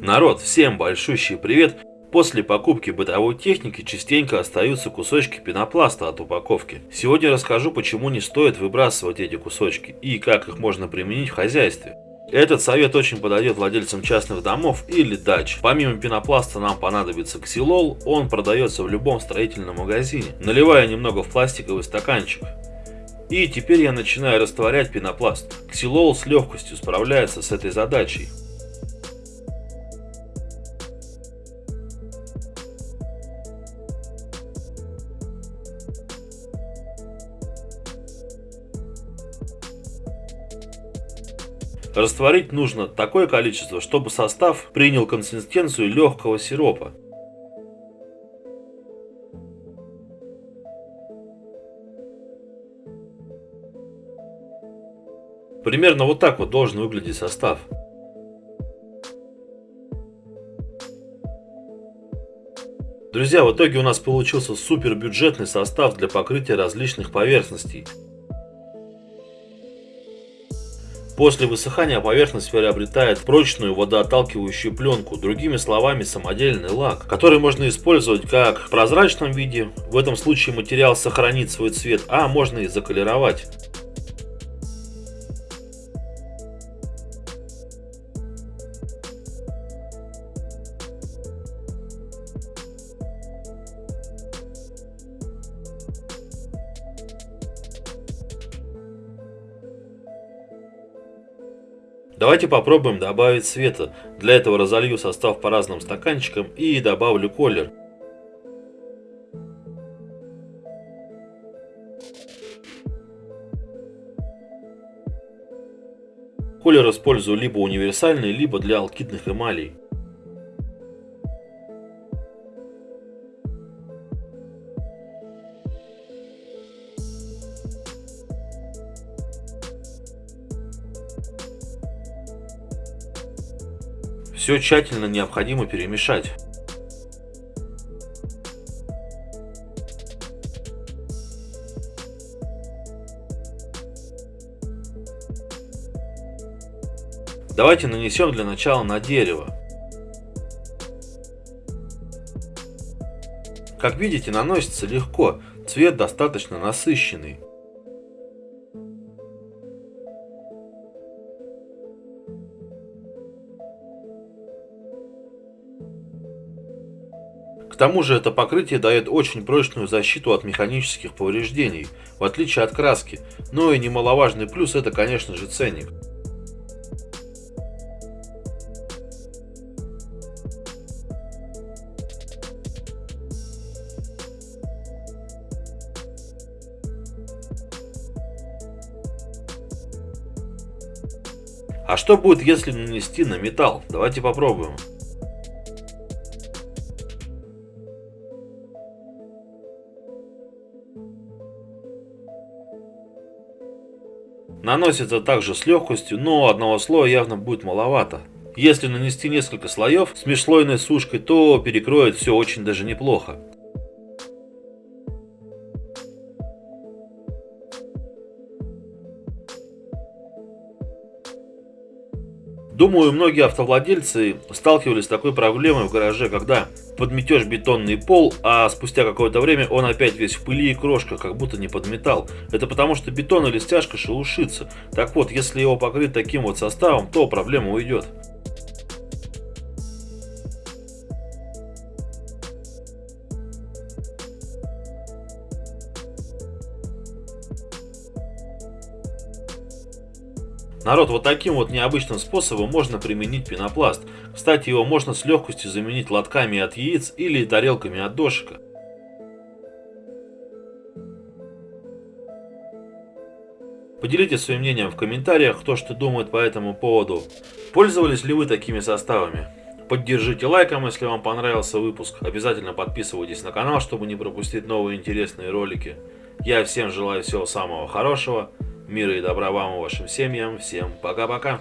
Народ, всем большущий привет! После покупки бытовой техники частенько остаются кусочки пенопласта от упаковки. Сегодня расскажу, почему не стоит выбрасывать эти кусочки и как их можно применить в хозяйстве. Этот совет очень подойдет владельцам частных домов или дач. Помимо пенопласта нам понадобится ксилол, он продается в любом строительном магазине. Наливаю немного в пластиковый стаканчик. И теперь я начинаю растворять пенопласт. Ксилол с легкостью справляется с этой задачей. Растворить нужно такое количество, чтобы состав принял консистенцию легкого сиропа. Примерно вот так вот должен выглядеть состав. Друзья, в итоге у нас получился супер бюджетный состав для покрытия различных поверхностей. После высыхания поверхность приобретает прочную водоотталкивающую пленку, другими словами самодельный лак, который можно использовать как в прозрачном виде, в этом случае материал сохранит свой цвет, а можно и заколеровать. Давайте попробуем добавить света. Для этого разолью состав по разным стаканчикам и добавлю колер. Колер использую либо универсальный, либо для алкидных эмалей. Все тщательно необходимо перемешать. Давайте нанесем для начала на дерево. Как видите, наносится легко, цвет достаточно насыщенный. К тому же это покрытие дает очень прочную защиту от механических повреждений, в отличие от краски, но и немаловажный плюс это конечно же ценник. А что будет, если нанести на металл? Давайте попробуем. Наносится также с легкостью, но одного слоя явно будет маловато. Если нанести несколько слоев с межслойной сушкой, то перекроет все очень даже неплохо. Думаю, многие автовладельцы сталкивались с такой проблемой в гараже, когда подметешь бетонный пол, а спустя какое-то время он опять весь в пыли и крошках, как будто не подметал. Это потому, что бетон или стяжка шелушится. Так вот, если его покрыть таким вот составом, то проблема уйдет. Народ, вот таким вот необычным способом можно применить пенопласт. Кстати, его можно с легкостью заменить лотками от яиц или тарелками от дошика. Поделитесь своим мнением в комментариях, кто что думает по этому поводу. Пользовались ли вы такими составами? Поддержите лайком, если вам понравился выпуск. Обязательно подписывайтесь на канал, чтобы не пропустить новые интересные ролики. Я всем желаю всего самого хорошего. Мира и добра вам и вашим семьям. Всем пока-пока.